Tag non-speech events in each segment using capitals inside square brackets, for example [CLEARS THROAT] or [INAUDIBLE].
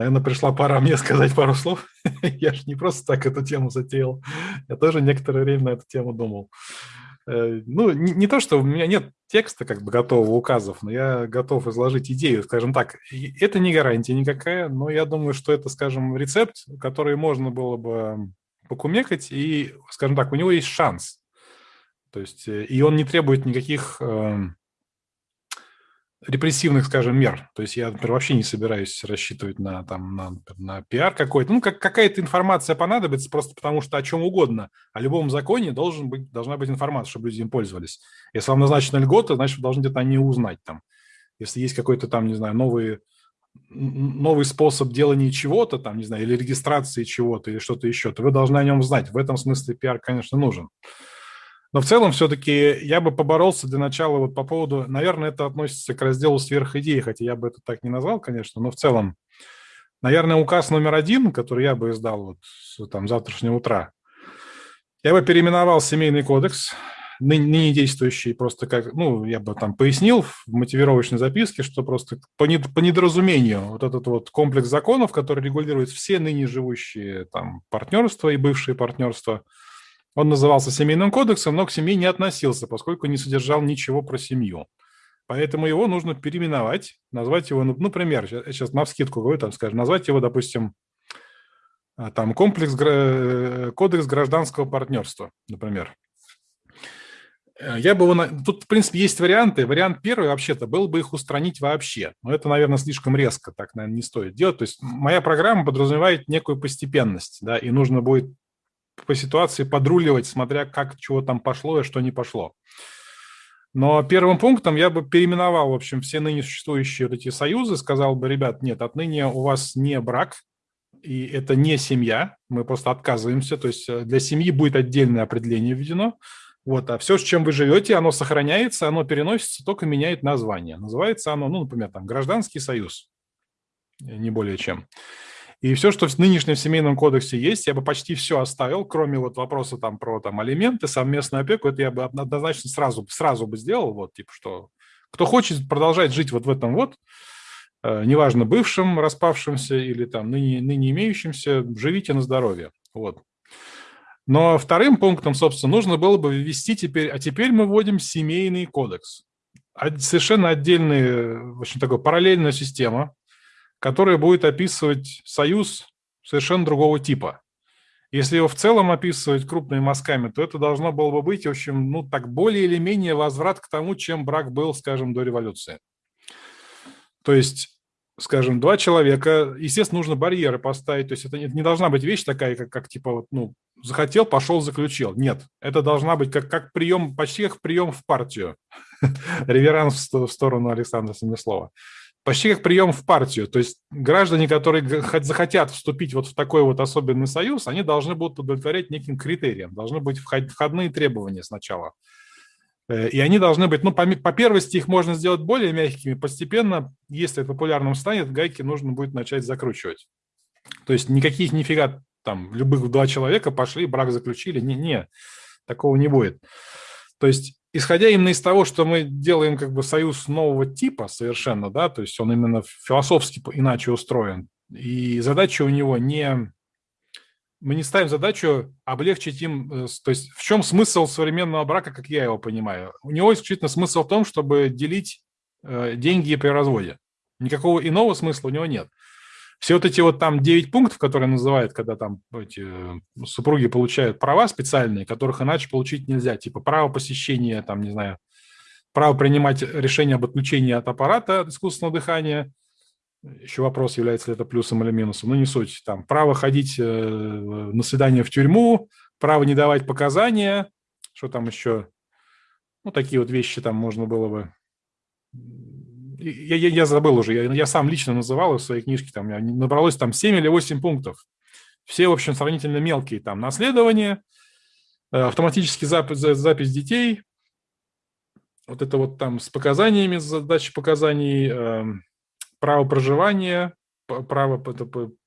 Наверное, пришла пора мне сказать пару слов. [LAUGHS] Я же не просто так эту тему затеял. Я тоже некоторое время на эту тему думал. Э, ну, не, не то, что у меня нет текста как бы готового указов, но я готов изложить идею, скажем так. Это не гарантия никакая, но я думаю, что это, скажем, рецепт, который можно было бы покумекать, и, скажем так, у него есть шанс. То есть, э, и он не требует никаких эм, репрессивных, скажем, мер. То есть я, например, вообще не собираюсь рассчитывать на, там, на, на пиар какой-то. Ну, как, какая-то информация понадобится просто потому, что о чем угодно. О любом законе должен быть, должна быть информация, чтобы люди им пользовались. Если вам назначена льгота, значит, вы должны где-то о ней узнать. Там. Если есть какой-то там, не знаю, новый, новый способ делания чего-то, там, не знаю, или регистрации чего-то, или что-то еще, то вы должны о нем знать. В этом смысле пиар, конечно, нужен. Но в целом все-таки я бы поборолся для начала вот по поводу, наверное, это относится к разделу сверхидеи, хотя я бы это так не назвал, конечно, но в целом, наверное, указ номер один, который я бы издал вот с там, завтрашнего утра, я бы переименовал семейный кодекс, ныне действующий, просто как, ну, я бы там пояснил в мотивировочной записке, что просто по, по недоразумению вот этот вот комплекс законов, который регулирует все ныне живущие там партнерства и бывшие партнерства – он назывался семейным кодексом, но к семье не относился, поскольку не содержал ничего про семью. Поэтому его нужно переименовать, назвать его, ну, например, сейчас на вскидку говорю, там, скажем, назвать его, допустим, а, там комплекс, кодекс гражданского партнерства, например. Э, я бы его... Тут, в принципе, есть варианты. Вариант первый, вообще-то, был бы их устранить вообще. Но это, наверное, слишком резко, так, наверное, не стоит делать. То есть моя программа подразумевает некую постепенность, да, и нужно будет по ситуации подруливать, смотря как, чего там пошло и что не пошло. Но первым пунктом я бы переименовал, в общем, все ныне существующие вот эти союзы, сказал бы, ребят, нет, отныне у вас не брак, и это не семья, мы просто отказываемся, то есть э, для семьи будет отдельное определение введено, вот, а все, с чем вы живете, оно сохраняется, оно переносится, только меняет название. Называется оно, ну, например, там, гражданский союз, не более чем. И все, что в нынешнем семейном кодексе есть, я бы почти все оставил, кроме вот вопроса там про там алименты, совместную опеку, это я бы однозначно сразу, сразу бы сделал, вот, типа, что кто хочет продолжать жить вот в этом вот, э, неважно, бывшим, распавшимся или там ныне, ныне имеющимся, живите на здоровье, вот. Но вторым пунктом, собственно, нужно было бы ввести теперь, а теперь мы вводим семейный кодекс. Совершенно отдельная, очень такая параллельная система, которое будет описывать союз совершенно другого типа. Если его в целом описывать крупными мазками, то это должно было бы быть, в общем, ну так более или менее возврат к тому, чем брак был, скажем, до революции. То есть, скажем, два человека, естественно, нужно барьеры поставить, то есть это не должна быть вещь такая, как, как типа, вот, ну, захотел, пошел, заключил. Нет, это должна быть как, как прием, почти как прием в партию. [LAUGHS] Реверанс в сторону Александра Семислова почти как прием в партию. То есть граждане, которые захотят вступить вот в такой вот особенный союз, они должны будут удовлетворять неким критериям, должны быть входные требования сначала. Э, и они должны быть, ну, по, по первости их можно сделать более мягкими, постепенно, если это популярным станет, гайки нужно будет начать закручивать. То есть никаких нифига там любых два человека пошли, брак заключили, не, не, такого не будет. То есть исходя именно из того, что мы делаем как бы союз нового типа совершенно, да, то есть он именно философски иначе устроен, и задача у него не... Мы не ставим задачу облегчить им, э, то есть в чем смысл современного брака, как я его понимаю? У него исключительно смысл в том, чтобы делить э, деньги при разводе. Никакого иного смысла у него нет. Все вот эти вот там 9 пунктов, которые называют, когда там эти э, супруги получают права специальные, которых иначе получить нельзя, типа право посещения, там, не знаю, право принимать решение об отключении от аппарата искусственного дыхания, еще вопрос, является ли это плюсом или минусом, но не суть. Там право ходить э, на свидание в тюрьму, право не давать показания, что там еще, ну, такие вот вещи там можно было бы я, я, я забыл уже, я, я сам лично называл в своей книжке, там набралось там 7 или 8 пунктов. Все, в общем, сравнительно мелкие, там наследование, э, автоматический запись, запись детей, вот это вот там с показаниями, задачи показаний, эм, право проживания, право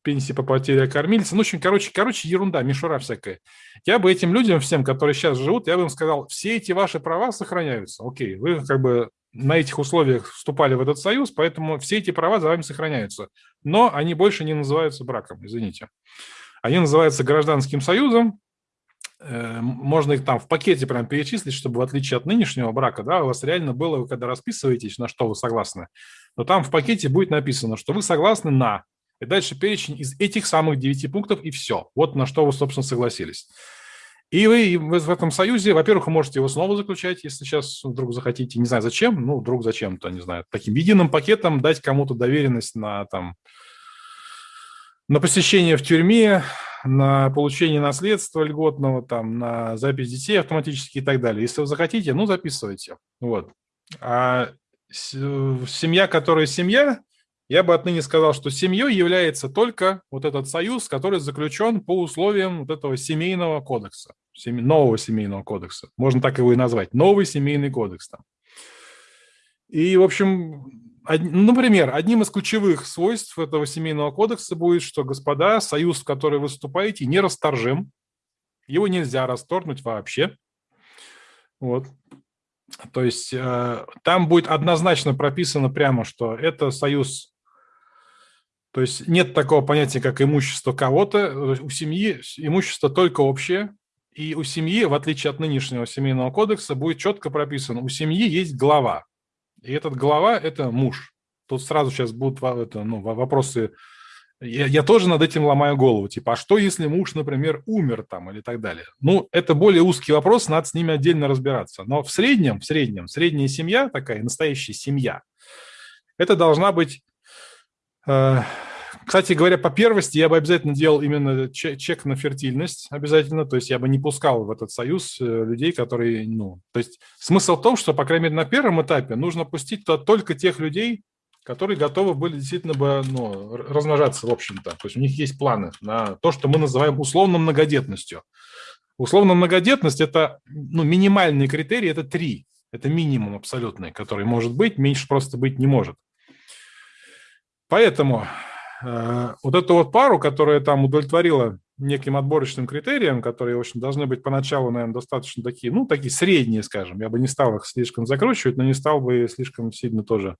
пенсии по потере кормильца. Ну, в общем, короче, короче, ерунда, мишура всякая. Я бы этим людям всем, которые сейчас живут, я бы им сказал, все эти ваши права сохраняются. Окей, вы как бы на этих условиях вступали в этот союз, поэтому все эти права за вами сохраняются. Но они больше не называются браком, извините. Они называются гражданским союзом. Э, можно их там в пакете прям перечислить, чтобы в отличие от нынешнего брака, да, у вас реально было, вы когда расписываетесь, на что вы согласны, но там в пакете будет написано, что вы согласны на, и дальше перечень из этих самых девяти пунктов, и все. Вот на что вы, собственно, согласились. И вы в этом союзе, во-первых, вы можете его снова заключать, если сейчас вдруг захотите, не знаю зачем, ну, вдруг зачем-то, не знаю, таким единым пакетом дать кому-то доверенность на, там, на посещение в тюрьме, на получение наследства льготного, там, на запись детей автоматически и так далее. Если вы захотите, ну, записывайте. Вот. А семья, которая семья, я бы отныне сказал, что семьей является только вот этот союз, который заключен по условиям вот этого семейного кодекса, нового семейного кодекса. Можно так его и назвать. Новый семейный кодекс там. И, в общем, например, одним из ключевых свойств этого семейного кодекса будет, что, господа, союз, в который вы вступаете, нерасторжим. Его нельзя расторгнуть вообще. Вот. То есть э, там будет однозначно прописано прямо, что это союз то есть нет такого понятия, как имущество кого-то. У семьи имущество только общее. И у семьи, в отличие от нынешнего семейного кодекса, будет четко прописано, у семьи есть глава. И этот глава – это муж. Тут сразу сейчас будут это, ну, вопросы. Я, я тоже над этим ломаю голову. Типа, а что, если муж, например, умер там или так далее? Ну, это более узкий вопрос, надо с ними отдельно разбираться. Но в среднем, в среднем, средняя семья такая, настоящая семья, это должна быть Э, кстати говоря, по первости я бы обязательно делал именно чек на фертильность обязательно, то есть я бы не пускал в этот союз э, людей, которые, ну, то есть смысл в том, что, по крайней мере, на первом этапе нужно пустить туда только тех людей, которые готовы были действительно бы ну, размножаться, в общем-то. То есть у них есть планы на то, что мы называем условно многодетностью. Условно многодетность – это ну, минимальный критерий, это три. Это минимум абсолютный, который может быть, меньше просто быть не может. Поэтому э, вот эту вот пару, которая там удовлетворила неким отборочным критериям, которые, в общем, должны быть поначалу, наверное, достаточно такие, ну, такие средние, скажем. Я бы не стал их слишком закручивать, но не стал бы слишком сильно тоже.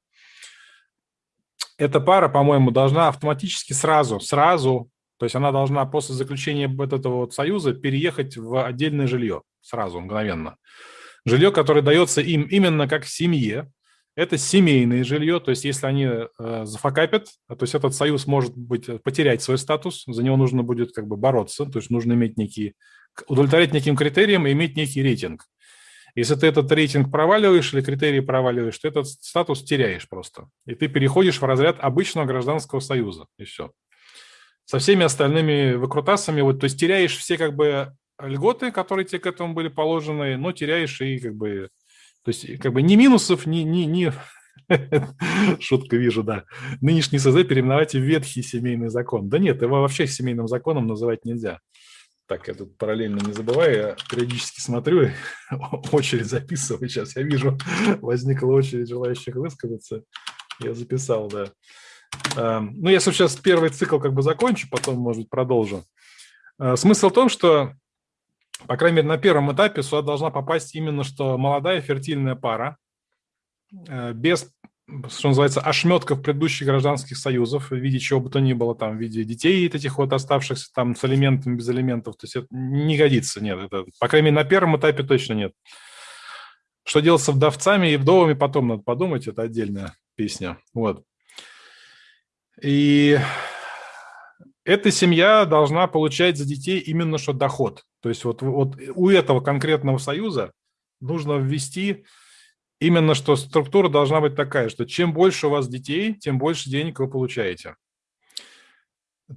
Эта пара, по-моему, должна автоматически сразу, сразу, то есть она должна после заключения вот этого вот союза переехать в отдельное жилье сразу, мгновенно. Жилье, которое дается им именно как семье, это семейное жилье, то есть если они э, зафакапят, то есть этот союз может быть э, потерять свой статус, за него нужно будет как бы бороться, то есть нужно иметь некий, удовлетворять неким критериям и иметь некий рейтинг. Если ты этот рейтинг проваливаешь или критерии проваливаешь, то этот статус теряешь просто. И ты переходишь в разряд обычного гражданского союза, и все. Со всеми остальными выкрутасами, вот, то есть теряешь все как бы льготы, которые тебе к этому были положены, но теряешь и как бы то есть как бы ни минусов, ни, ни, ни... [LAUGHS] Шутка вижу, да. Нынешний СЗ переименовать в ветхий семейный закон. Да нет, его вообще семейным законом называть нельзя. Так, я тут параллельно не забываю, я периодически смотрю, [LAUGHS] очередь записываю. Сейчас я вижу, [LAUGHS] возникла очередь желающих высказаться. Я записал, да. Ну, я сейчас первый цикл как бы закончу, потом, может продолжу. А, смысл в том, что по крайней мере, на первом этапе сюда должна попасть именно что молодая фертильная пара, э, без, что называется, ошметков предыдущих гражданских союзов в виде чего бы то ни было, там, в виде детей этих вот оставшихся там с элементами, без элементов. То есть это не годится, нет. Это, по крайней мере, на первом этапе точно нет. Что делать с вдовцами и вдовами, потом надо подумать, это отдельная песня. Вот. И эта семья должна получать за детей именно что доход. То есть вот, вот у этого конкретного союза нужно ввести именно, что структура должна быть такая, что чем больше у вас детей, тем больше денег вы получаете.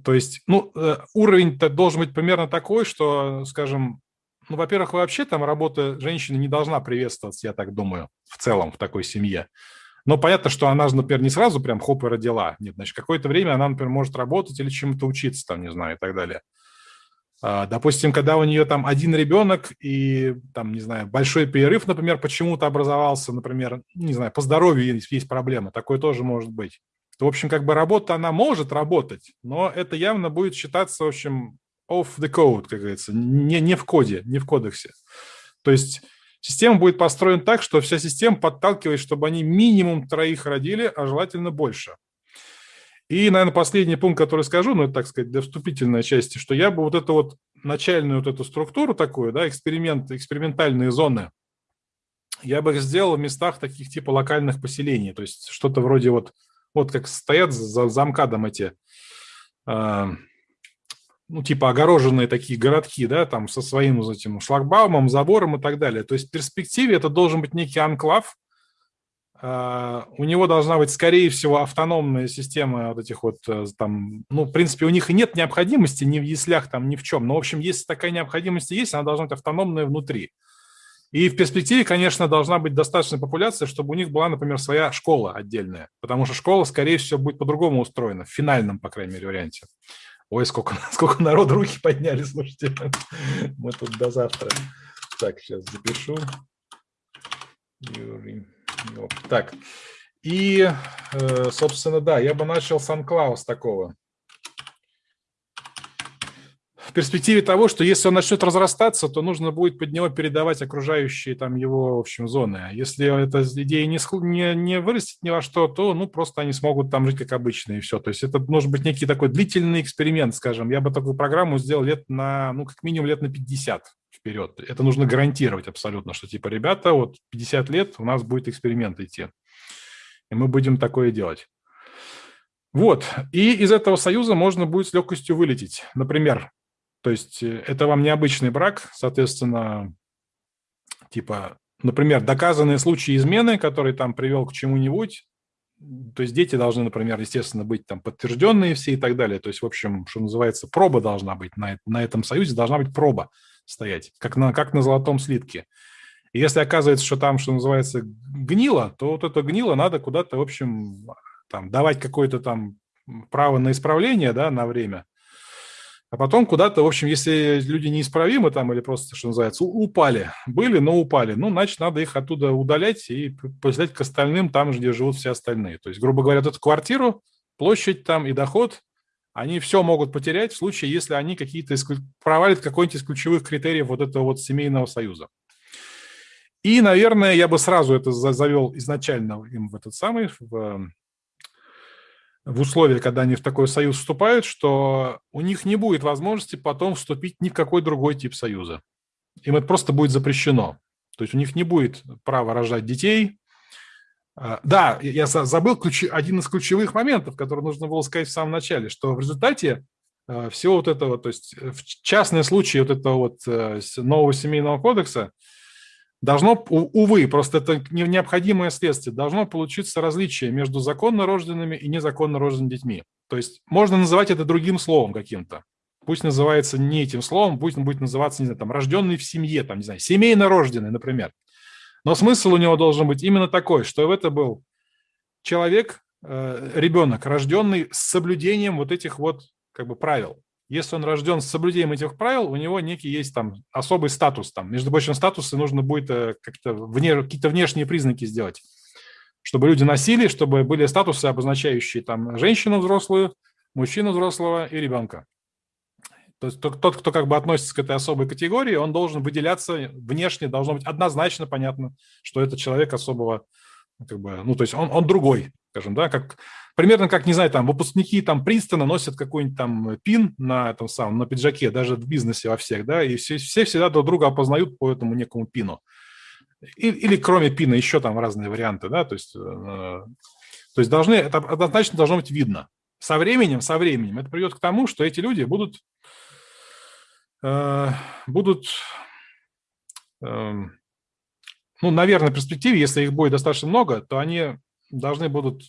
То есть, ну, э, уровень должен быть примерно такой, что, скажем, ну, во-первых, вообще там работа женщины не должна приветствоваться, я так думаю, в целом в такой семье. Но понятно, что она например, не сразу прям хоп и родила. Нет, значит, какое-то время она, например, может работать или чему-то учиться, там, не знаю, и так далее. А, допустим, когда у нее там один ребенок и, там, не знаю, большой перерыв, например, почему-то образовался, например, не знаю, по здоровью есть, есть проблема, такое тоже может быть. То, в общем, как бы работа, она может работать, но это явно будет считаться, в общем, off the code, как говорится, не, не в коде, не в кодексе. То есть Система будет построена так, что вся система подталкивает, чтобы они минимум троих родили, а желательно больше. И, наверное, последний пункт, который скажу, ну, это, так сказать, для вступительной части, что я бы вот эту вот начальную вот эту структуру такую, да, эксперимент, экспериментальные зоны, я бы их сделал в местах таких типа локальных поселений, то есть что-то вроде вот, вот как стоят за, за МКАДом эти, э, ну, типа огороженные такие городки, да, там со своим вот этим шлагбаумом, забором и так далее. То есть в перспективе это должен быть некий анклав, а, у него должна быть, скорее всего, автономная система вот этих вот э, там, ну, в принципе, у них и нет необходимости ни в яслях там, ни в чем. Но, в общем, если такая необходимость есть, она должна быть автономная внутри. И в перспективе, конечно, должна быть достаточная популяция, чтобы у них была, например, своя школа отдельная. Потому что школа, скорее всего, будет по-другому устроена, в финальном, по крайней мере, варианте. Ой, сколько, [LAUGHS] сколько народ руки подняли, слушайте. [LAUGHS] Мы тут до завтра. Так, сейчас запишу. Так, и, э, собственно, да, я бы начал с Анклаус такого. В перспективе того, что если он начнет разрастаться, то нужно будет под него передавать окружающие там его, в общем, зоны. А если эта идея не, не, не вырастет ни во что, то ну, просто они смогут там жить как обычно и все. То есть это должен быть некий такой длительный эксперимент, скажем. Я бы такую программу сделал лет на, ну, как минимум лет на 50 вперед. Это нужно гарантировать абсолютно, что типа, ребята, вот 50 лет у нас будет эксперимент идти. И мы будем такое делать. Вот. И из этого союза можно будет с легкостью вылететь. Например, то есть э, это вам необычный брак, соответственно, типа, например, доказанные случаи измены, который там привел к чему-нибудь, то есть дети должны, например, естественно, быть там подтвержденные все и так далее. То есть, в общем, что называется, проба должна быть на, на этом союзе, должна быть проба стоять, как на, как на золотом слитке. И если оказывается, что там, что называется, гнило, то вот это гнило надо куда-то, в общем, там, давать какое-то там право на исправление, да, на время. А потом куда-то, в общем, если люди неисправимы там или просто, что называется, упали, были, но упали, ну, значит, надо их оттуда удалять и поселять к остальным там, где живут все остальные. То есть, грубо говоря, эту квартиру, площадь там и доход они все могут потерять в случае, если они какие-то провалят какой-нибудь из ключевых критериев вот этого вот семейного союза. И, наверное, я бы сразу это завел изначально им в этот самый, в, в условия, когда они в такой союз вступают, что у них не будет возможности потом вступить ни в какой другой тип союза. Им это просто будет запрещено. То есть у них не будет права рожать детей, а, да, я забыл ключ, один из ключевых моментов, который нужно было сказать в самом начале, что в результате э, всего вот этого, то есть э, в частные случаи вот этого вот э, нового семейного кодекса должно, увы, просто это необходимое следствие, должно получиться различие между законно рожденными и незаконно рожденными детьми. То есть можно называть это другим словом каким-то. Пусть называется не этим словом, пусть он будет называться, не знаю, там, рожденный в семье, там, не знаю, семейно рожденный, например. Но смысл у него должен быть именно такой, что это был человек, э, ребенок, рожденный с соблюдением вот этих вот как бы правил. Если он рожден с соблюдением этих правил, у него некий есть там особый статус. Там. Между прочим, статусы нужно будет э, как-то вне, какие-то внешние признаки сделать, чтобы люди носили, чтобы были статусы, обозначающие там женщину взрослую, мужчину взрослого и ребенка. То есть тот, кто как бы относится к этой особой категории, он должен выделяться внешне, должно быть однозначно понятно, что это человек особого, как бы, ну, то есть он, он другой, скажем, да, как, примерно как, не знаю, там, выпускники там Принстона носят какой-нибудь там пин на этом самом, на пиджаке, даже в бизнесе во всех, да, и все, все всегда друг друга опознают по этому некому пину. И, или кроме пина еще там разные варианты, да, то есть, э, то есть должны, это однозначно должно быть видно. Со временем, со временем это приведет к тому, что эти люди будут Э, будут, эм, ну, наверное, в перспективе, если их будет достаточно много, то они должны будут,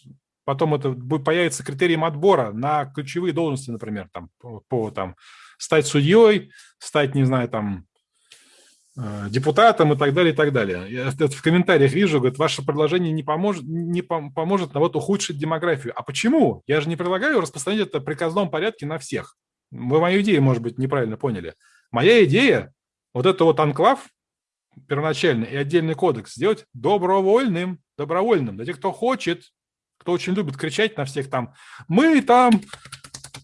потом это будет появиться критерием отбора на ключевые должности, например, там, по, по там, стать судьей, стать, не знаю, там, э, депутатом и так далее, и так далее. Я это в комментариях вижу, говорят, ваше предложение не поможет, не поможет на вот ухудшить демографию. А почему? Я же не предлагаю распространять это приказном порядке на всех. Вы мою идею, может быть, неправильно поняли. Моя идея, вот это вот анклав первоначальный и отдельный кодекс сделать добровольным, добровольным. Для тех, кто хочет, кто очень любит кричать на всех там, мы там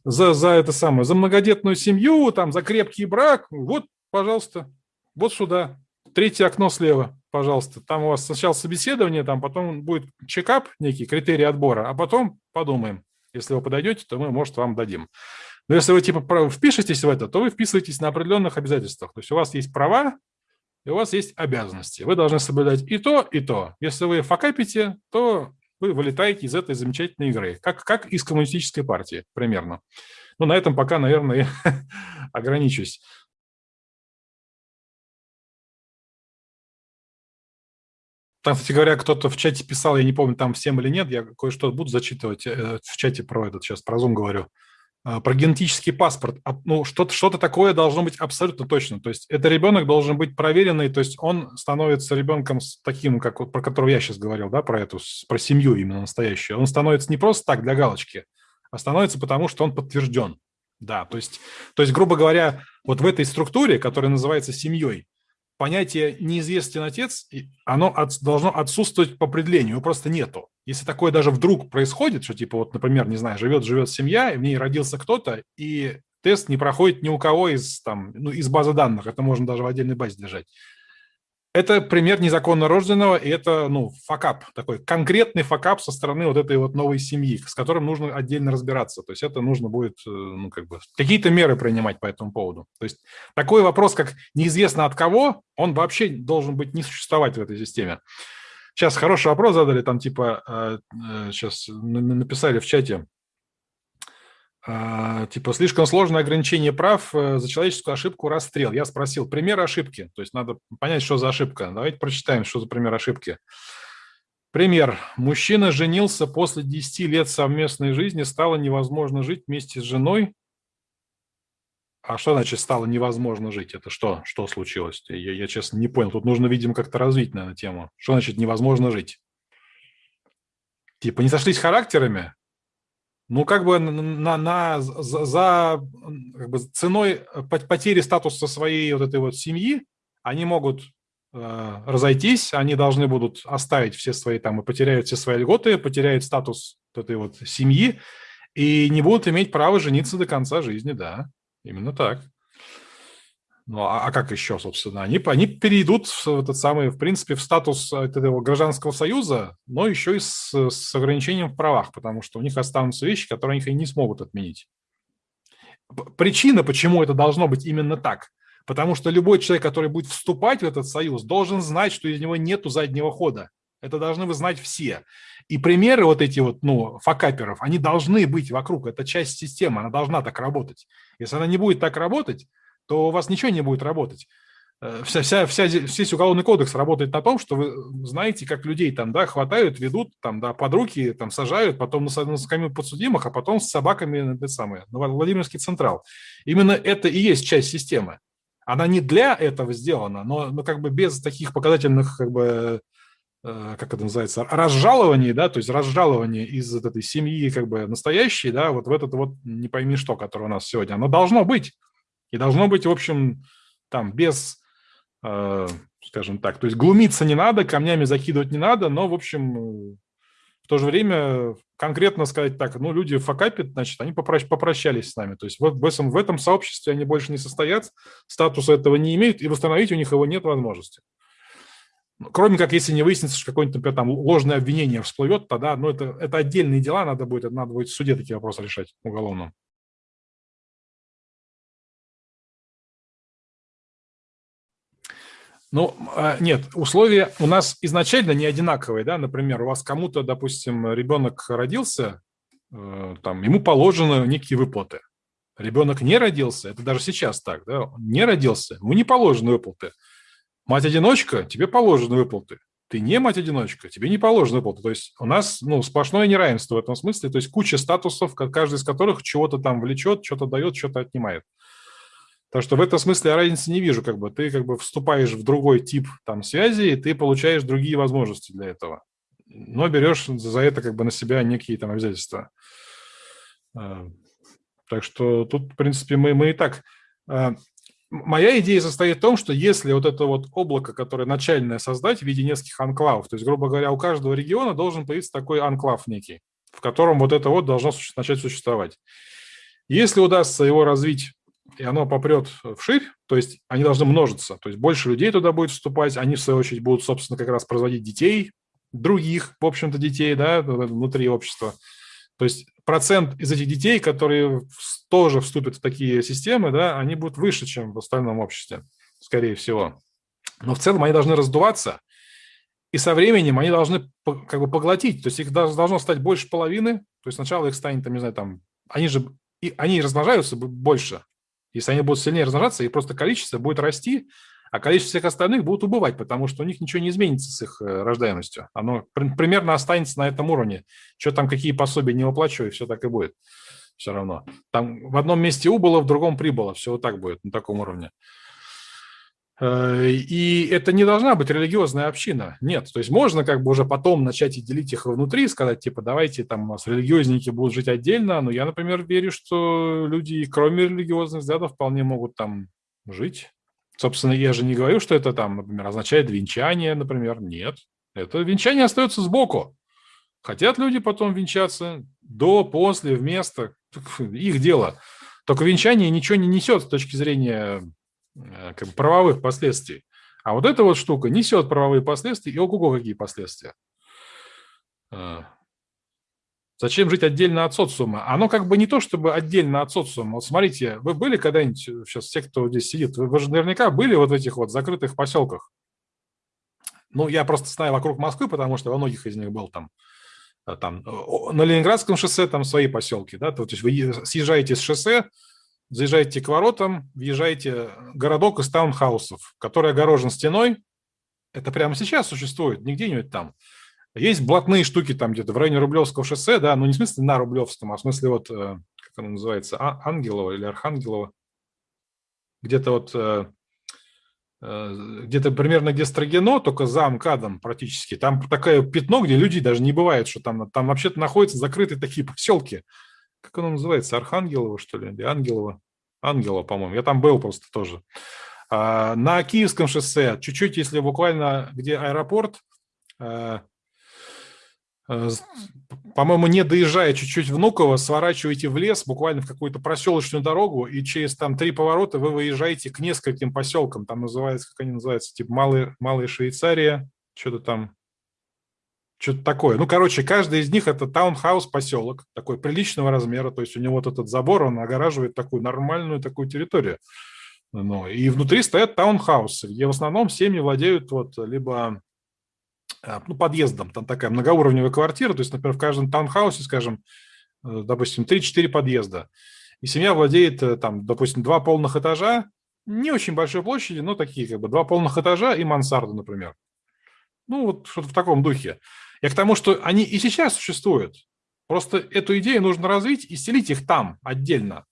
за, за это самое, за многодетную семью, там, за крепкий брак, вот, пожалуйста, вот сюда, третье окно слева, пожалуйста, там у вас сначала собеседование, там потом будет чекап, некий критерий отбора, а потом подумаем. Если вы подойдете, то мы, может, вам дадим. Но если вы типа впишетесь в это, то вы вписываетесь на определенных обязательствах. То есть у вас есть права, и у вас есть обязанности. Вы должны соблюдать и то, и то. Если вы факапите, то вы вылетаете из этой замечательной игры, как, как из коммунистической партии примерно. Ну, на этом пока, наверное, [LAUGHS] ограничусь. Там, кстати говоря, кто-то в чате писал, я не помню, там всем или нет, я кое-что буду зачитывать э, в чате про этот, сейчас про Zoom говорю. А, про генетический паспорт, ну, что-то что такое должно быть абсолютно точно. То есть это ребенок должен быть проверенный, то есть он становится ребенком с таким, как вот, про которого я сейчас говорил, да, про эту, про семью именно настоящую. Он становится не просто так для галочки, а становится потому, что он подтвержден. Да, то есть, то есть, грубо говоря, вот в этой структуре, которая называется семьей, понятие «неизвестен отец», оно от, должно отсутствовать по определению, его просто нету. Если такое даже вдруг происходит, что типа вот, например, не знаю, живет-живет семья, и в ней родился кто-то, и тест не проходит ни у кого из, там, ну, из базы данных, это можно даже в отдельной базе держать, это пример незаконно рожденного, и это, ну, факап, такой конкретный факап со стороны вот этой вот новой семьи, с которым нужно отдельно разбираться. То есть это нужно будет, э, ну, как бы, какие-то меры принимать по этому поводу. То есть такой вопрос, как неизвестно от кого, он вообще должен быть не существовать в этой системе. Сейчас хороший вопрос задали, там типа, сейчас э, э, написали в чате, типа слишком сложное ограничение прав э, за человеческую ошибку расстрел. Я спросил пример ошибки, то есть надо понять, что за ошибка. Давайте прочитаем, что за пример ошибки. Пример. Мужчина женился после 10 лет совместной жизни, стало невозможно жить вместе с женой. А что значит стало невозможно жить? Это что? Что случилось? Я, я честно, не понял. Тут нужно, видимо, как-то развить, наверное, тему. Что значит невозможно жить? Типа не сошлись характерами? Ну, как бы на, на, за, за как бы ценой потери статуса своей вот этой вот семьи они могут э, разойтись, они должны будут оставить все свои там и потеряют все свои льготы, потеряют статус вот этой вот семьи и не будут иметь права жениться до конца жизни, да, именно так. Ну, а, а как еще, собственно? Они, они перейдут в этот самый, в принципе, в статус этого гражданского союза, но еще и с, с ограничением в правах, потому что у них останутся вещи, которые они не смогут отменить. Причина, почему это должно быть именно так, потому что любой человек, который будет вступать в этот союз, должен знать, что из него нету заднего хода. Это должны вы знать все. И примеры вот эти вот, ну, факаперов, они должны быть вокруг. Это часть системы, она должна так работать. Если она не будет так работать, то у вас ничего не будет работать. Э, вся, вся, вся, весь уголовный кодекс работает на том, что вы знаете, как людей там, да, хватают, ведут там, да, под руки, там, сажают, потом на, на скамью подсудимых, а потом с собаками, это самое, на Владимирский Централ. Именно это и есть часть системы. Она не для этого сделана, но, но как бы без таких показательных, как бы, э, как это называется, разжалований, да, то есть разжалование из этой семьи, как бы, настоящей, да, вот в этот вот не пойми что, которое у нас сегодня, оно должно быть. И должно быть, в общем, там без, э, скажем так, то есть глумиться не надо, камнями закидывать не надо, но, в общем, в то же время конкретно сказать так, ну, люди факапят, значит, они попрощ попрощались с нами. То есть в, в, этом, в этом сообществе они больше не состоят, статуса этого не имеют, и восстановить у них его нет возможности. Ну, кроме как, если не выяснится, что какое-нибудь, например, там ложное обвинение всплывет, тогда, ну, это, это отдельные дела, надо будет, надо будет в суде такие вопросы решать уголовном. Ну, а, нет, условия у нас изначально не одинаковые, да, например, у вас кому-то, допустим, ребенок родился, э, там, ему положены некие выплаты. Ребенок не родился, это даже сейчас так, да, не родился, ему не положены выплаты. Мать-одиночка, тебе положены выплаты. Ты не мать-одиночка, тебе не положены выплаты. То есть у нас ну, сплошное неравенство в этом смысле, то есть куча статусов, каждый из которых чего-то там влечет, что-то дает, что-то отнимает. Так что в этом смысле я разницы не вижу. Как бы. Ты как бы вступаешь в другой тип там, связи, и ты получаешь другие возможности для этого. Но берешь за это как бы на себя некие там обязательства. А, так что тут, в принципе, мы, мы и так... А, моя идея состоит в том, что если вот это вот облако, которое начальное создать в виде нескольких анклавов, то есть, грубо говоря, у каждого региона должен появиться такой анклав некий, в котором вот это вот должно начать существовать. Если удастся его развить и оно попрет вширь, то есть они должны множиться, то есть больше людей туда будет вступать, они, в свою очередь, будут, собственно, как раз производить детей, других, в общем-то, детей, да, внутри общества. То есть процент из этих детей, которые тоже вступят в такие системы, да, они будут выше, чем в остальном обществе, скорее всего. Но в целом они должны раздуваться, и со временем они должны как бы поглотить, то есть их должно стать больше половины, то есть сначала их станет, там, не знаю, там, они же, и, они размножаются больше, если они будут сильнее размножаться, и просто количество будет расти, а количество всех остальных будет убывать, потому что у них ничего не изменится с их э, рождаемостью. Оно примерно останется на этом уровне. Что там, какие пособия не выплачиваю, все так и будет. Все равно. Там в одном месте убыло, в другом прибыло. Все вот так будет, на таком уровне. Э, и это не должна быть религиозная община. Нет. То есть можно как бы уже потом начать и делить их внутри, сказать, типа, давайте там у нас религиозники будут жить отдельно. Но я, например, верю, что люди, кроме религиозных взглядов, вполне могут там жить. Собственно, я же не говорю, что это там, например, означает венчание, например. Нет. Это венчание остается сбоку. Хотят люди потом венчаться до, после, вместо. Их дело. Только венчание ничего не несет с точки зрения правовых последствий. А вот эта вот штука несет правовые последствия, и ого-го какие последствия. А. Зачем жить отдельно от социума? Оно как бы не то, чтобы отдельно от социума. Вот смотрите, вы были когда-нибудь, сейчас все, кто здесь сидит, вы, вы же наверняка были вот в этих вот закрытых поселках. Ну, я просто знаю вокруг Москвы, потому что во многих из них был там. Э, там на Ленинградском шоссе там свои поселки, да, то есть вы съезжаете с шоссе, заезжаете к воротам, въезжаете в городок из таунхаусов, который огорожен стеной. Это прямо сейчас существует, не где-нибудь там. Есть блатные штуки там где-то в районе Рублевского шоссе, да, ну не в смысле на Рублевском, а в смысле вот, э, как оно называется, а, Ангелова или Архангелова. Где-то вот, э, э, где-то примерно где Строгино, только за МКАДом практически. Там такое пятно, где людей даже не бывает, что там, там вообще-то находятся закрытые такие [LAUGHS] поселки. Как оно называется, Архангелова, что ли, или Ангелова? Ангела, по-моему. Я там был просто тоже. А, на Киевском шоссе, чуть-чуть, если буквально, где аэропорт, Э, по-моему, не доезжая чуть-чуть Внуково, сворачиваете в лес, буквально в какую-то проселочную дорогу, и через там три поворота вы выезжаете к нескольким поселкам. Там называется, как они называются, типа Малая, Малая Швейцария, что-то там, что-то такое. Ну, короче, каждый из них это таунхаус поселок, такой приличного размера, то есть у него вот этот забор, он огораживает такую нормальную такую территорию. Ну, и внутри стоят таунхаусы, где в основном семьи владеют вот либо а, ну, подъездом. Там такая многоуровневая квартира, то есть, например, в каждом таунхаусе, скажем, э, допустим, 3-4 подъезда. И семья владеет, э, там, допустим, два полных этажа, не очень большой площади, но такие как бы два полных этажа и мансарда, например. Ну, вот что-то в таком духе. Я к тому, что они и сейчас существуют. Просто эту идею нужно развить и селить их там отдельно.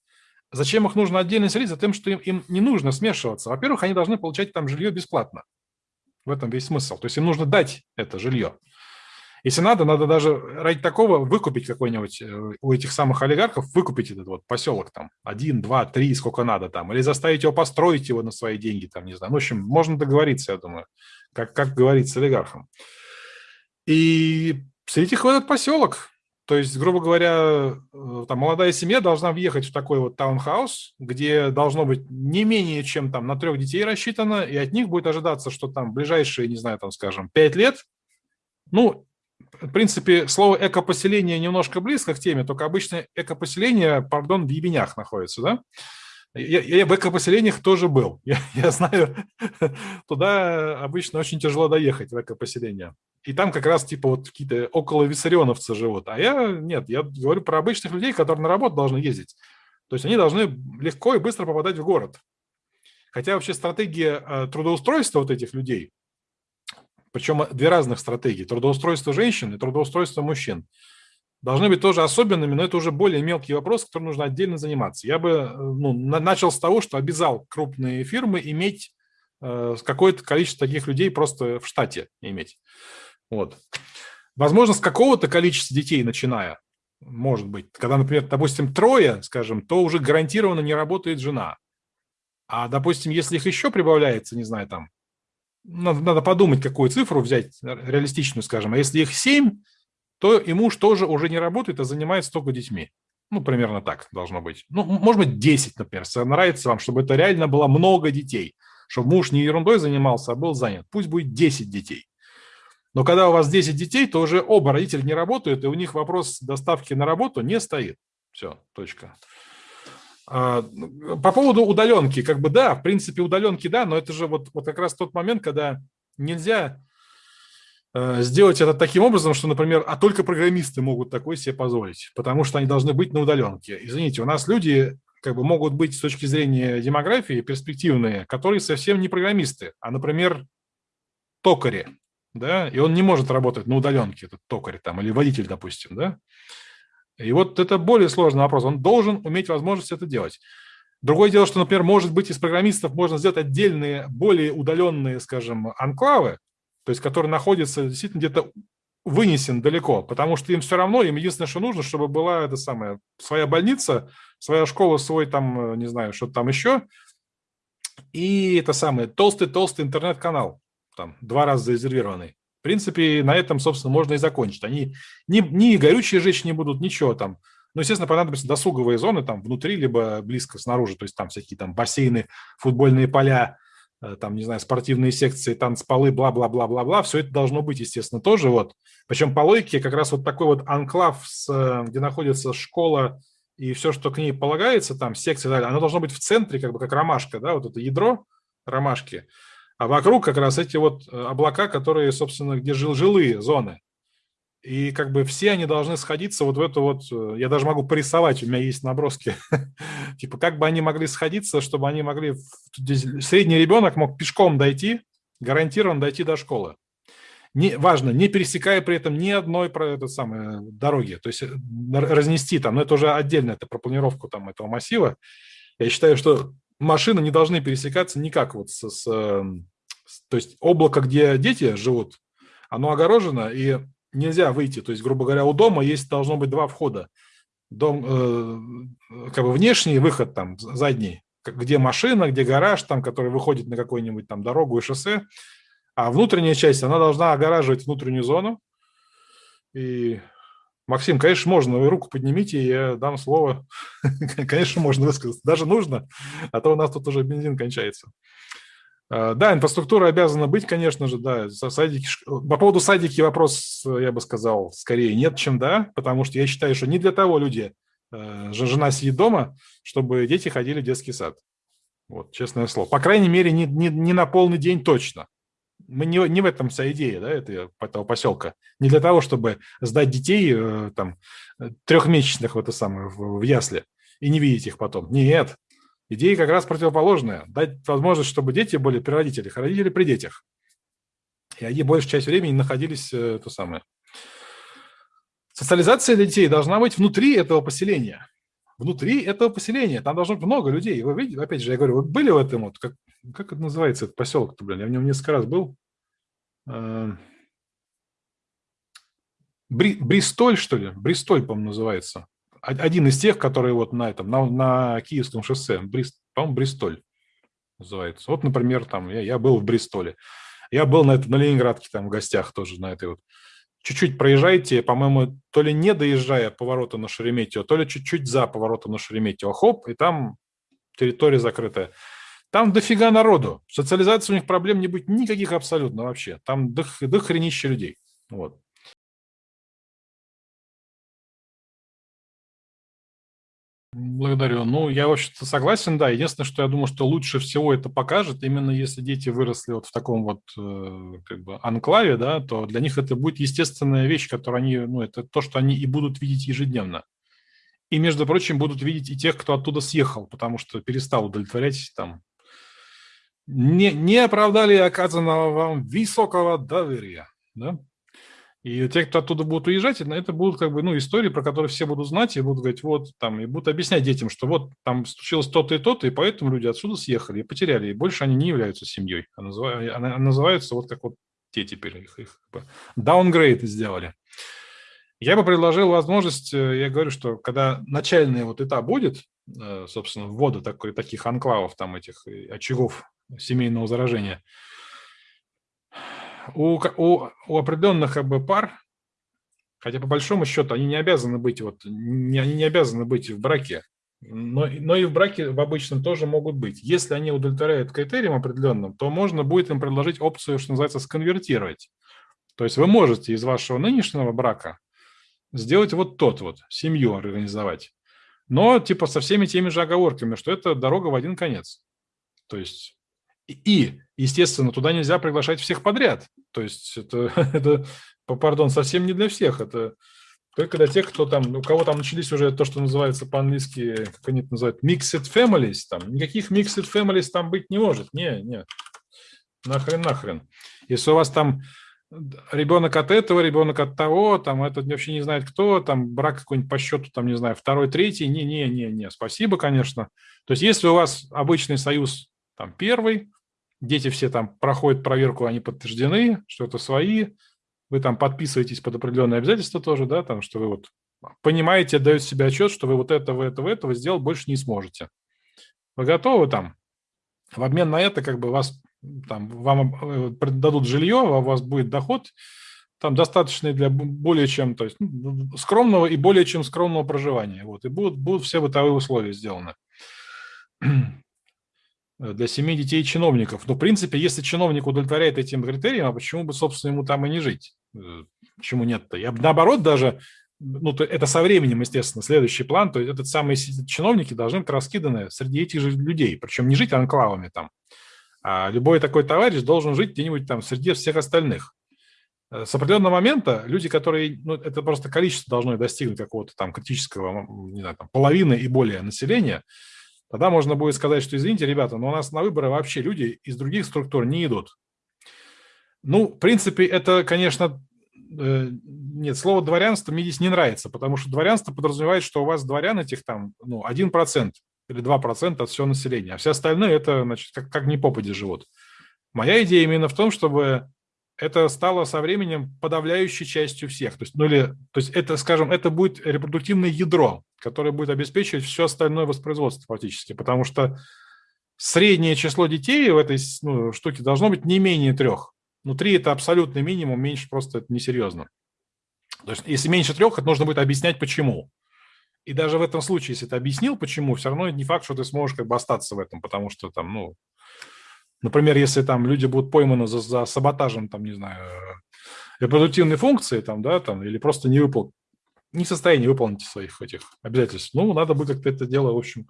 Зачем их нужно отдельно селить? За тем, что им, им не нужно смешиваться. Во-первых, они должны получать там жилье бесплатно. В этом весь смысл. То есть им нужно дать это жилье. Если надо, надо даже ради такого выкупить какой-нибудь э, у этих самых олигархов, выкупить этот вот поселок там, один, два, три, сколько надо там, или заставить его построить его на свои деньги там, не знаю. Ну, в общем, можно договориться, я думаю, как, как говорить с олигархом. И среди их этот поселок, то есть, грубо говоря, э, там молодая семья должна въехать в такой вот таунхаус, где должно быть не менее чем там на трех детей рассчитано, и от них будет ожидаться, что там ближайшие, не знаю, там, скажем, пять лет, ну, в принципе, слово экопоселение немножко близко к теме, только обычно экопоселение, пардон, в ебенях находится, да? Я, я в экопоселениях тоже был. [LAUGHS] Я, я знаю, [LAUGHS] туда обычно очень тяжело доехать, в экопоселение. И там как раз типа вот какие-то около виссарионовцы живут. А я, нет, я говорю про обычных людей, которые на работу должны ездить. То есть они должны легко и быстро попадать в город. Хотя вообще стратегия э, трудоустройства вот этих людей, причем две разных стратегии, трудоустройство женщин и трудоустройство мужчин – должны быть тоже особенными, но это уже более мелкий вопрос, которым нужно отдельно заниматься. Я бы э, ну, начал с того, что обязал крупные фирмы иметь э, какое-то количество таких людей просто в штате иметь. Вот. Возможно, с какого-то количества детей начиная, может быть. Когда, например, допустим, трое, скажем, то уже гарантированно не работает жена. А, допустим, если их еще прибавляется, не знаю, там, надо, надо подумать, какую цифру взять, реалистичную, скажем. А если их семь, то и муж тоже уже не работает, а занимается только детьми. Ну, примерно так должно быть. Ну, может быть, 10, например. Нравится вам, чтобы это реально было много детей. Чтобы муж не ерундой занимался, а был занят. Пусть будет 10 детей. Но когда у вас 10 детей, то уже оба родителя не работают, и у них вопрос доставки на работу не стоит. Все, точка. А, по поводу удаленки, как бы да, в принципе удаленки да, но это же вот, вот как раз тот момент, когда нельзя сделать это таким образом, что, например, а только программисты могут такое себе позволить, потому что они должны быть на удаленке. Извините, у нас люди как бы могут быть с точки зрения демографии перспективные, которые совсем не программисты, а, например, токари, да, и он не может работать на удаленке, этот токарь там, или водитель, допустим, да. И вот это более сложный вопрос, он должен уметь возможность это делать. Другое дело, что, например, может быть, из программистов можно сделать отдельные, более удаленные, скажем, анклавы, то есть который находится действительно где-то вынесен далеко, потому что им все равно, им единственное, что нужно, чтобы была эта самая своя больница, своя школа, свой там, э, не знаю, что там еще, и это самое, толстый-толстый интернет-канал, там, два раза зарезервированный. В принципе, на этом, собственно, можно и закончить. Они ни, ни горючие жечь не будут, ничего там. Ну, естественно, понадобятся досуговые зоны там внутри, либо близко снаружи, то есть там всякие там бассейны, футбольные поля, там, не знаю, спортивные секции, танцполы, бла-бла-бла-бла-бла, все это должно быть, естественно, тоже вот. Причем по логике как раз вот такой вот анклав, с, э, где находится школа и все, что к ней полагается, там, секции, далее, оно должно быть в центре, как бы как ромашка, да, вот это ядро ромашки, а вокруг как раз эти вот э, облака, которые, собственно, где жил жилые зоны. И как бы все они должны сходиться вот в эту вот, э, я даже могу порисовать, у меня есть наброски, [LAUGHS] типа как бы они могли сходиться, чтобы они могли, средний ребенок мог пешком дойти, гарантированно дойти до школы. Не, важно, не пересекая при этом ни одной про это самое, дороги, то есть э, разнести там, но это уже отдельно, это про планировку там этого массива. Я считаю, что машины не должны пересекаться никак вот с, с, эм, с то есть облако, где дети живут, оно огорожено, и нельзя выйти. То есть, грубо говоря, у дома есть должно быть два входа. Дом, э, как бы внешний выход там, задний, где машина, где гараж, там, который выходит на какую-нибудь там дорогу и шоссе. А внутренняя часть, она должна огораживать внутреннюю зону. И, Максим, конечно, можно, вы руку поднимите, я дам слово. [LAUGHS] конечно, можно высказаться. Даже нужно, а то у нас тут уже бензин кончается. А, да, инфраструктура обязана быть, конечно же, да. Садики, по поводу садики вопрос, я бы сказал, скорее нет, чем да, потому что я считаю, что не для того люди, э, жена сидит дома, чтобы дети ходили в детский сад. Вот, честное слово. По крайней мере, не, не, не на полный день точно. Мы не, не в этом вся идея да, этого, этого поселка. Не для того, чтобы сдать детей э, там, трехмесячных в это самое, в, в ясли и не видеть их потом. Нет, Идея как раз противоположная. Дать возможность, чтобы дети были при родителях, а родители при детях. И они большую часть времени находились э, то самое. Социализация детей должна быть внутри этого поселения. Внутри этого поселения. Там должно быть много людей. Вы видите, опять же, я говорю, вы были в этом, вот, как, как это называется, этот поселок-то, блин, я в нем несколько раз был. Э, Бри, Бристоль, что ли? Бристоль, по-моему, называется один из тех, которые вот на этом, на, на Киевском шоссе, Брист, по-моему, Бристоль называется. Вот, например, там я, я был в Бристоле. Я был на, на Ленинградке там в гостях тоже на этой вот. Чуть-чуть проезжайте, по-моему, то ли не доезжая поворота на Шереметьево, то ли чуть-чуть за поворотом на Шереметьево. Хоп, и там территория закрытая. Там дофига народу. Социализация у них проблем не будет никаких абсолютно вообще. Там до, до людей. Вот. Благодарю. Ну, я, в общем-то, согласен, да. Единственное, что я думаю, что лучше всего это покажет, именно если дети выросли вот в таком вот э, как бы анклаве, да, то для них это будет естественная вещь, которую они, ну, это то, что они и будут видеть ежедневно. И, между прочим, будут видеть и тех, кто оттуда съехал, потому что перестал удовлетворять там. Не, не оправдали оказанного вам высокого доверия, да? И те, кто оттуда будут уезжать, это будут как бы, ну, истории, про которые все будут знать и будут говорить, вот, там, и будут объяснять детям, что вот там случилось то-то и то-то, и поэтому люди отсюда съехали и потеряли, и больше они не являются семьей, а, называют, а называются вот как вот те теперь, их, их downgrade сделали. Я бы предложил возможность, э, я говорю, что когда начальный вот этап будет, э, собственно, ввода такой, таких анклавов, там этих э, очагов семейного заражения – у, у, у определенных бы, пар Хотя по большому счету они не обязаны быть, вот, не, они не обязаны быть в браке. Но, но и в браке в обычном тоже могут быть. Если они удовлетворяют критериям определенным, то можно будет им предложить опцию, что называется, сконвертировать. То есть вы можете из вашего нынешнего брака сделать вот тот вот, семью организовать. Но типа со всеми теми же оговорками, что это дорога в один конец. То есть и, естественно, туда нельзя приглашать всех подряд. То есть это, [LAUGHS] это пардон, совсем не для всех. Это только для тех, кто там, у кого там начались уже то, что называется по-английски, как они это называют, mixed families. Там. Никаких mixed families там быть не может. Не, нет. Нахрен, нахрен. Если у вас там ребенок от этого, ребенок от того, там этот вообще не знает кто, там брак какой-нибудь по счету, там, не знаю, второй, третий, не-не-не-не, спасибо, конечно. То есть если у вас обычный союз там первый, дети все там проходят проверку, они подтверждены, что это свои, вы там подписываетесь под определенные обязательства тоже, да, там, что вы вот понимаете, отдаете себе отчет, что вы вот этого, этого, этого сделать больше не сможете. Вы готовы там? В обмен на это как бы вас там, вам э, дадут жилье, а у вас будет доход там достаточный для более чем, то есть ну, скромного и более чем скромного проживания. Вот, и будут, будут все бытовые условия сделаны для семей детей чиновников. Но, в принципе, если чиновник удовлетворяет этим критериям, а почему бы, собственно, ему там и не жить? Э, почему нет-то? Я наоборот даже, ну, это со временем, естественно, следующий план, то есть этот самые чиновники должны быть раскиданы среди этих же людей, причем не жить анклавами там, а любой такой товарищ должен жить где-нибудь там среди всех остальных. Э, с определенного момента люди, которые, ну, это просто количество должно достигнуть какого-то там критического, не знаю, там, половины и более населения, тогда можно будет сказать, что извините, ребята, но у нас на выборы вообще люди из других структур не идут. Ну, в принципе, это, конечно, э, нет, слово дворянство мне здесь не нравится, потому что дворянство подразумевает, что у вас дворян этих там, ну, 1% или 2% от всего населения, а все остальные это, значит, как, как ни попади живут. Моя идея именно в том, чтобы это стало со временем подавляющей частью всех. То есть, ну или, то есть это, скажем, это будет репродуктивное ядро, которое будет обеспечивать все остальное воспроизводство фактически, потому что среднее число детей в этой ну, штуке должно быть не менее трех. Ну, три – это абсолютный минимум, меньше просто это несерьезно. То есть, если меньше трех, это нужно будет объяснять, почему. И даже в этом случае, если ты объяснил, почему, все равно не факт, что ты сможешь как бы остаться в этом, потому что там, ну, например, если там люди будут пойманы за, за саботажем, там, не знаю, репродуктивной функции, там, да, там, или просто не выпол... не в состоянии выполнить своих этих обязательств, ну, надо будет как-то это дело, в общем,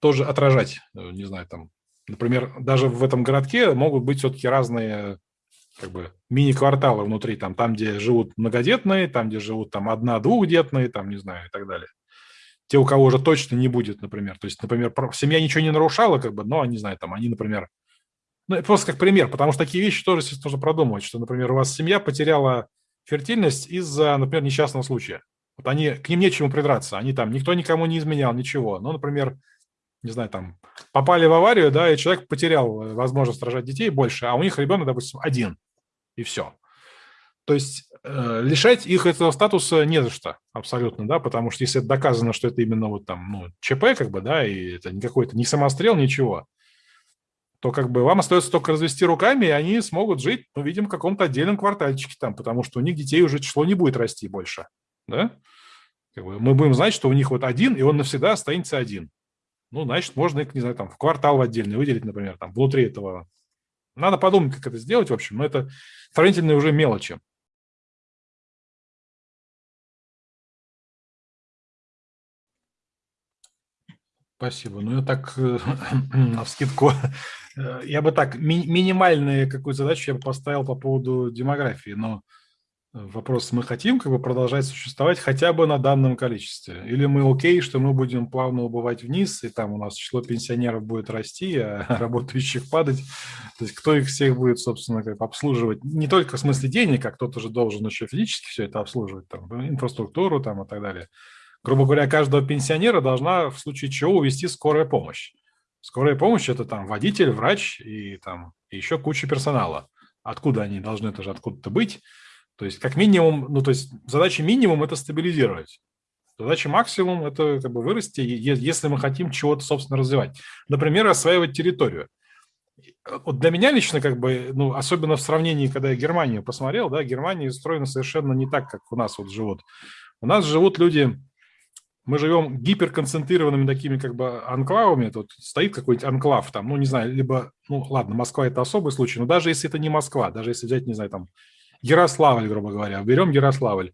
тоже отражать, э, не знаю, там, например, даже в этом городке могут быть все-таки разные как бы мини-кварталы внутри, там, там, где живут многодетные, там, где живут там одна-двухдетные, там, не знаю, и так далее. Те, у кого уже точно не будет, например. То есть, например, семья ничего не нарушала, как бы, но, не знаю, там, они, например, ну, это просто как пример, потому что такие вещи тоже нужно продумывать, что, например, у вас семья потеряла фертильность из-за, например, несчастного случая. Вот они, к ним нечему придраться, они там, никто никому не изменял, ничего. Ну, например, не знаю, там, попали в аварию, да, и человек потерял э, возможность рожать детей больше, а у них ребенок, допустим, один, и все. То есть э, лишать их этого статуса не за что абсолютно, да, потому что если доказано, что это именно вот там, ну, ЧП, как бы, да, и это не какой-то, не самострел, ничего, то как бы вам остается только развести руками, и они смогут жить, ну, видим, в каком-то отдельном квартальчике там, потому что у них детей уже число не будет расти больше, да. Как бы мы будем знать, что у них вот один, и он навсегда останется один. Ну, значит, можно их, не знаю, там, в квартал в отдельный выделить, например, там, внутри этого. Надо подумать, как это сделать, в общем, но это сравнительно уже мелочи. Спасибо. Ну, я так, э, [CLEARS THROAT] на скидку, э, я бы так, ми минимальную какую задачу я бы поставил по поводу демографии, но Вопрос, мы хотим как бы продолжать существовать хотя бы на данном количестве? Или мы окей, что мы будем плавно убывать вниз, и там у нас число пенсионеров будет расти, а [LAUGHS] работающих падать? То есть кто их всех будет, собственно, как обслуживать? Не только в смысле денег, а кто-то же должен еще физически все это обслуживать, там, инфраструктуру там, и так далее. Грубо говоря, каждого пенсионера должна в случае чего увести скорая помощь. Скорая помощь – это там водитель, врач и там еще куча персонала. Откуда они должны это же откуда-то быть? То есть как минимум, ну то есть задача минимум – это стабилизировать. Задача максимум – это как бы вырасти, если мы хотим чего-то, собственно, развивать. Например, осваивать территорию. вот для меня лично, как бы, ну, особенно в сравнении, когда я Германию посмотрел, да, Германия устроена совершенно не так, как у нас вот живут. У нас живут люди, мы живем гиперконцентрированными такими как бы анклавами, тут стоит какой-нибудь анклав там, ну, не знаю, либо, ну, ладно, Москва – это особый случай, но даже если это не Москва, даже если взять, не знаю, там, Ярославль, грубо говоря, берем Ярославль,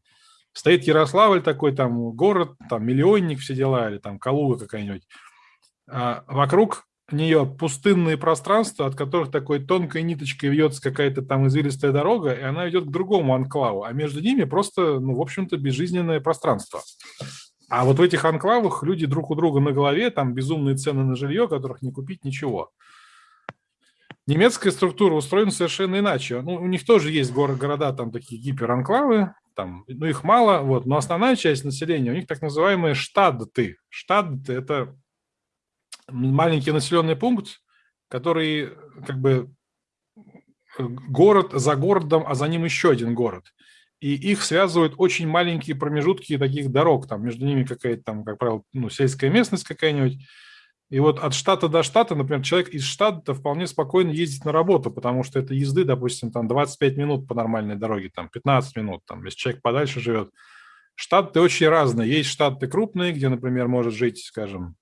стоит Ярославль такой, там, город, там, миллионник, все дела, или там Калуга какая-нибудь, а вокруг нее пустынные пространства, от которых такой тонкой ниточкой вьется какая-то там извилистая дорога, и она идет к другому анклаву, а между ними просто, ну, в общем-то, безжизненное пространство. А вот в этих анклавах люди друг у друга на голове, там безумные цены на жилье, которых не купить ничего. Немецкая структура устроена совершенно иначе. Ну, у них тоже есть город, города, там такие гиперанклавы, там, ну, их мало, вот, но основная часть населения, у них так называемые штадты. Штадты – это маленький населенный пункт, который как бы город за городом, а за ним еще один город. И их связывают очень маленькие промежутки таких дорог, там между ними какая-то там, как правило, ну, сельская местность какая-нибудь. И вот от штата до штата, например, человек из штата вполне спокойно ездит на работу, потому что это езды, допустим, там 25 минут по нормальной дороге, там 15 минут, там, если человек подальше живет. Штаты очень разные. Есть штаты крупные, где, например, может жить, скажем,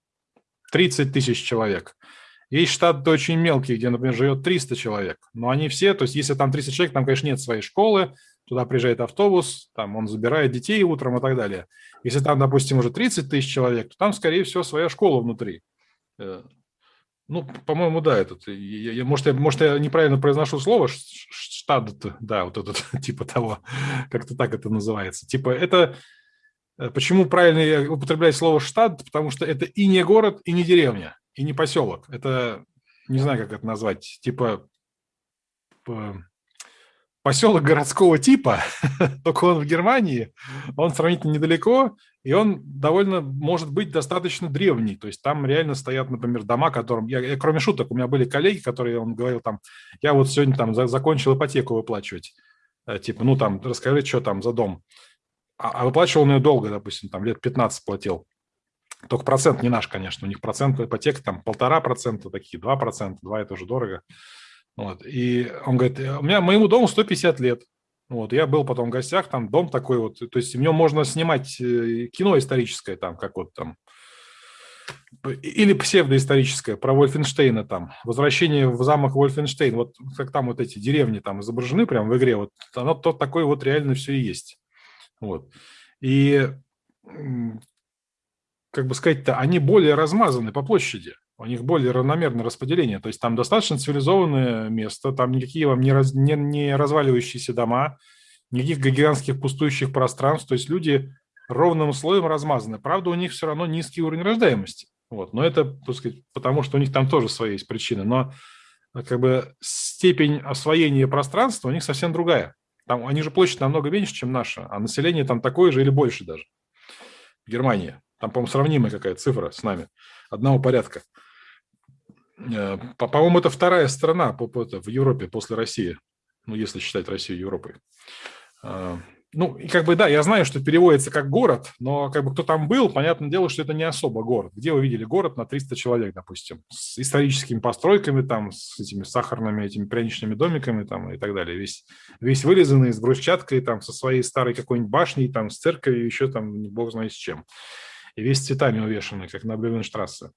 30 тысяч человек. Есть штаты очень мелкие, где, например, живет 300 человек. Но они все, то есть если там 300 человек, там, конечно, нет своей школы, туда приезжает автобус, там он забирает детей утром и так далее. Если там, допустим, уже 30 тысяч человек, то там, скорее всего, своя школа внутри. Э, ну, по-моему, да, этот, я, я, может, я, может, я неправильно произношу слово, штат, да, вот этот, [LAUGHS] типа того, как-то так это называется. Типа это Э, почему правильно употреблять слово «штат»? Потому что это и не город, и не деревня, и не поселок. Это, не знаю, как это назвать, типа поселок городского типа, [LAUGHS] только он в Германии, он сравнительно недалеко, и он довольно, может быть, достаточно древний. То есть там реально стоят, например, дома, которым... Я, я, кроме шуток, у меня были коллеги, которые, он говорил там, я вот сегодня там закончил ипотеку выплачивать. Э, типа, ну там, расскажи, что там за дом. А, а выплачивал он ее долго, допустим, там лет 15 платил. Только процент не наш, конечно. У них процент ипотека там полтора процента, такие два процента, два это уже дорого. Вот. И он говорит, у меня моему дому 150 лет. Вот, я был потом в гостях, там дом такой вот, то есть в нем можно снимать э, кино историческое, там, как вот там, или псевдоисторическое, про Вольфенштейна там, возвращение в замок Вольфенштейн, вот как там вот эти деревни там изображены прямо в игре, вот оно то такое вот реально все и есть. Вот. И, как бы сказать-то, они более размазаны по площади, у них более равномерное распределение, то есть там достаточно цивилизованное место, там никакие вам не, раз, не, не разваливающиеся дома, никаких гигантских пустующих пространств, то есть люди ровным слоем размазаны. Правда, у них все равно низкий уровень рождаемости. Вот. Но это, так сказать, потому что у них там тоже свои есть причины. Но как бы степень освоения пространства у них совсем другая. Там, они же площадь намного меньше, чем наша, а население там такое же или больше даже. В Германии. Там, по-моему, сравнимая какая цифра с нами. Одного порядка. Э, по-моему, это вторая страна в Европе после России. Ну, если считать Россию Европой. Э, ну, и как бы, да, я знаю, что переводится как город, но как бы кто там был, понятное дело, что это не особо город. Где вы видели город на 300 человек, допустим, с историческими постройками, там, с этими сахарными, этими пряничными домиками, там, и так далее. Весь, весь вылизанный с брусчаткой, там, со своей старой какой-нибудь башней, там, с церковью, еще там, бог знает с чем. И весь цветами увешанный, как на Блювенштрассе.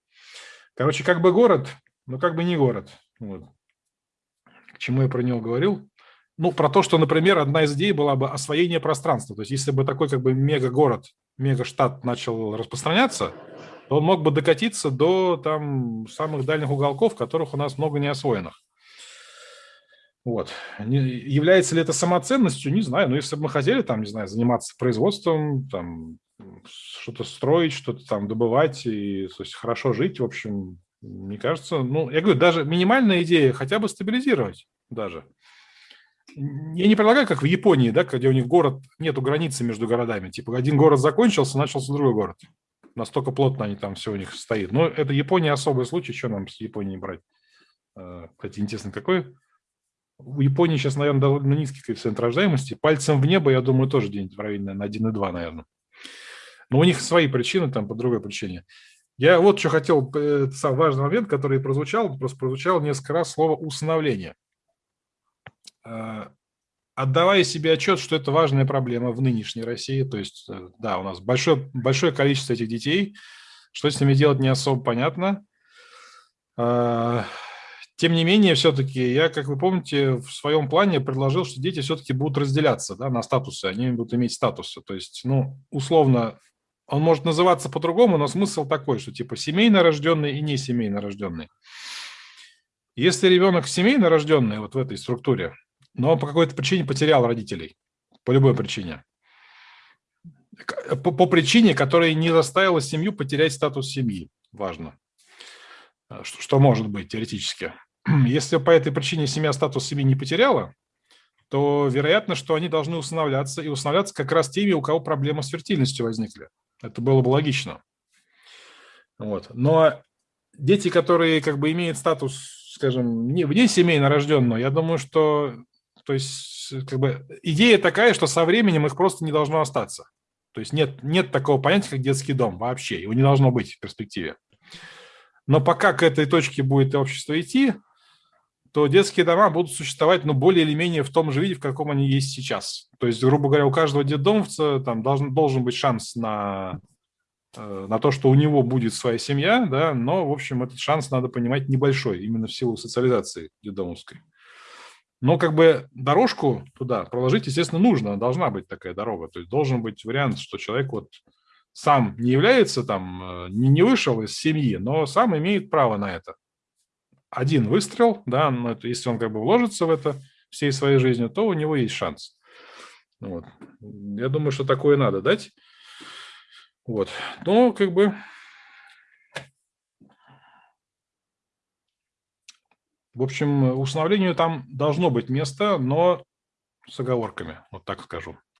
Короче, как бы город, но как бы не город. Вот. К чему я про него говорил? ну, про то, что, например, одна из идей была бы освоение пространства. То есть если бы такой как бы мега-город, мега-штат начал распространяться, то он мог бы докатиться до там самых дальних уголков, которых у нас много не освоенных. Вот. Является ли это самоценностью, не знаю. Но если бы мы хотели там, не знаю, заниматься производством, там, что-то строить, что-то там добывать и то есть, хорошо жить, в общем, мне кажется, ну, я говорю, даже минимальная идея хотя бы стабилизировать даже я не предлагаю, как в Японии, да, где у них город, нету границы между городами. Типа один город закончился, начался другой город. Настолько плотно они там все у них стоит. Но это Япония особый случай, что нам с Японией брать? А, кстати, интересно, какой? У Японии сейчас, наверное, довольно низкий коэффициент рождаемости. Пальцем в небо, я думаю, тоже где-нибудь в районе на 1,2, наверное. Но у них свои причины, там по другой причине. Я вот что хотел, это важный момент, который прозвучал, просто прозвучал несколько раз слово «усыновление». Э, отдавая себе отчет, что это важная проблема в нынешней России, то есть, э, да, у нас большое, большое количество этих детей, что с ними делать не особо понятно. Э, тем не менее, все-таки я, как вы помните, в своем плане предложил, что дети все-таки будут разделяться да, на статусы, они будут иметь статусы. То есть, ну, условно, он может называться по-другому, но смысл такой, что типа семейно рожденный и не семейно рожденный. Если ребенок семейно рожденный вот в этой структуре, но он по какой-то причине потерял родителей, по любой причине, по, по причине, которая не заставила семью потерять статус семьи, важно, что, что может быть теоретически. [CLEARS THROAT] Если по этой причине семья статус семьи не потеряла, то вероятно, что они должны усыновляться, и усыновляться как раз теми, у кого проблемы с фертильностью возникли. Это было бы логично. Вот. Но дети, которые как бы имеют статус, скажем, не, вне семейно рожденного, я думаю, что то есть, как бы, идея такая, что со временем их просто не должно остаться. То есть нет, нет такого понятия, как детский дом вообще. Его не должно быть в перспективе. Но пока к этой точке будет общество идти, то детские дома будут существовать, ну, более или менее в том же виде, в каком они есть сейчас. То есть, грубо говоря, у каждого детдомовца там должен, должен быть шанс на, э, на то, что у него будет своя семья, да, но, в общем, этот шанс, надо понимать, небольшой, именно в силу социализации детдомовской. Но как бы дорожку туда проложить, естественно, нужно, должна быть такая дорога. То есть должен быть вариант, что человек вот сам не является там, э, не, не вышел из семьи, но сам имеет право на это один выстрел, да, но это, если он как бы вложится в это всей своей жизнью, то у него есть шанс. Вот. Я думаю, что такое надо дать. Вот. Но как бы... В общем, установлению там должно быть место, но с оговорками, вот так скажу.